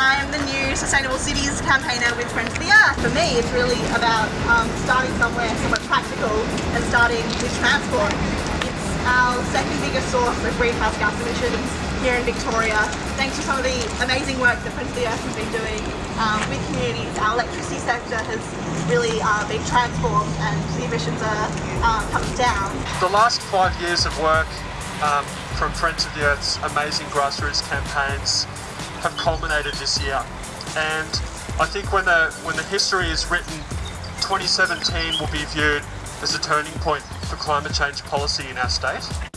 I am the new Sustainable Cities campaigner with Friends of the Earth. For me, it's really about um, starting somewhere somewhat practical and starting with transport. It's our second biggest source of greenhouse gas emissions here in Victoria. Thanks to some of the amazing work that Friends of the Earth has been doing um, with communities, our electricity sector has really uh, been transformed and the emissions are uh, coming down. The last five years of work um, from Friends of the Earth's amazing grassroots campaigns have culminated this year. And I think when the when the history is written, 2017 will be viewed as a turning point for climate change policy in our state.